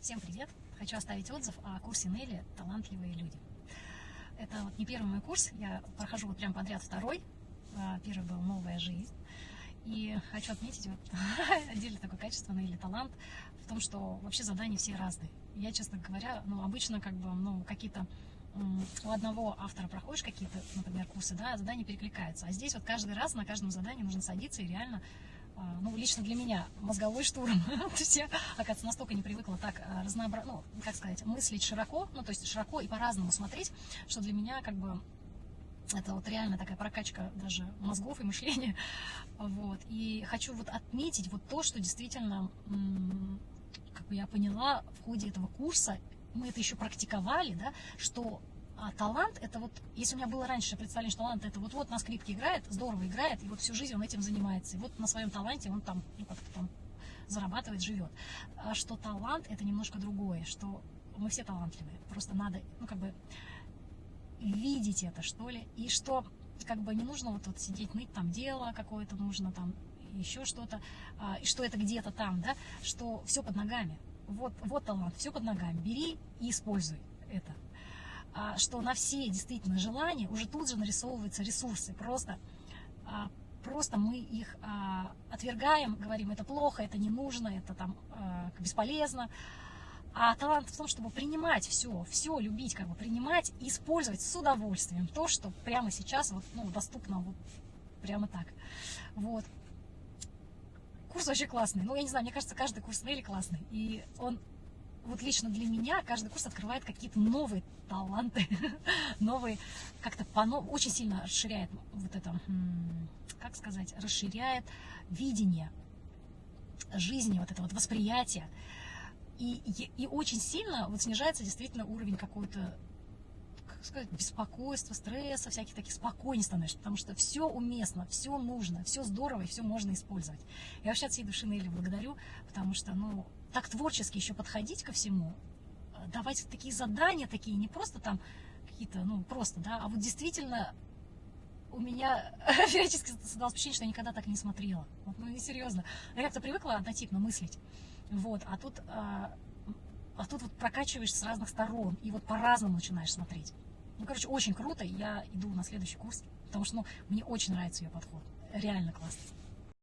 Всем привет! Хочу оставить отзыв о курсе Нелли «Талантливые люди». Это вот не первый мой курс, я прохожу вот прям подряд второй. А, первый был «Новая жизнь». И хочу отметить вот отдельно такое качество Нелли талант в том, что вообще задания все разные. Я, честно говоря, ну, обычно как бы, ну, какие-то у одного автора проходишь какие-то, например, курсы, да, задания перекликаются. А здесь вот каждый раз на каждом задании нужно садиться и реально ну, лично для меня мозговой штурм. то есть я, оказывается, настолько не привыкла так а, разнообразно, ну, как сказать, мыслить широко, ну, то есть широко и по-разному смотреть, что для меня как бы это вот реально такая прокачка даже мозгов и мышления. Вот. И хочу вот отметить вот то, что действительно, как бы я поняла в ходе этого курса, мы это еще практиковали, да, что а талант, это вот, если у меня было раньше представление, что талант, это вот-вот на скрипке играет, здорово играет, и вот всю жизнь он этим занимается. И вот на своем таланте он там, ну, как-то там зарабатывает, живет. А что талант, это немножко другое, что мы все талантливые. Просто надо, ну, как бы, видеть это, что ли. И что, как бы, не нужно вот, вот сидеть, ныть, там, дело какое-то нужно, там, еще что-то, а, и что это где-то там, да, что все под ногами. Вот, вот талант, все под ногами. Бери и используй это. А, что на все действительно желания уже тут же нарисовываются ресурсы. Просто, а, просто мы их а, отвергаем, говорим, это плохо, это не нужно, это там бесполезно. А талант в том, чтобы принимать все, все любить, как бы принимать и использовать с удовольствием то, что прямо сейчас вот, ну, доступно вот прямо так. Вот. Курс вообще классный. Ну, я не знаю, мне кажется, каждый курс Нелли классный. И он вот лично для меня каждый курс открывает какие-то новые таланты, новые, как-то очень сильно расширяет вот это, как сказать, расширяет видение жизни, вот это вот восприятие. И, и, и очень сильно вот снижается действительно уровень какой-то как сказать, беспокойства, стресса, всяких таких спокойней становишься, потому что все уместно, все нужно, все здорово и все можно использовать. Я вообще от всей души Нелли благодарю, потому что, ну, так творчески еще подходить ко всему, э, давать такие задания такие, не просто там какие-то, ну, просто, да, а вот действительно у меня периодически создалось впечатление, что я никогда так не смотрела. Вот, ну, не серьезно. Я как-то привыкла однотипно мыслить. Вот, а тут, а, а тут вот прокачиваешь с разных сторон, и вот по-разному начинаешь смотреть. Ну, короче, очень круто, я иду на следующий курс, потому что, ну, мне очень нравится ее подход. Реально классно.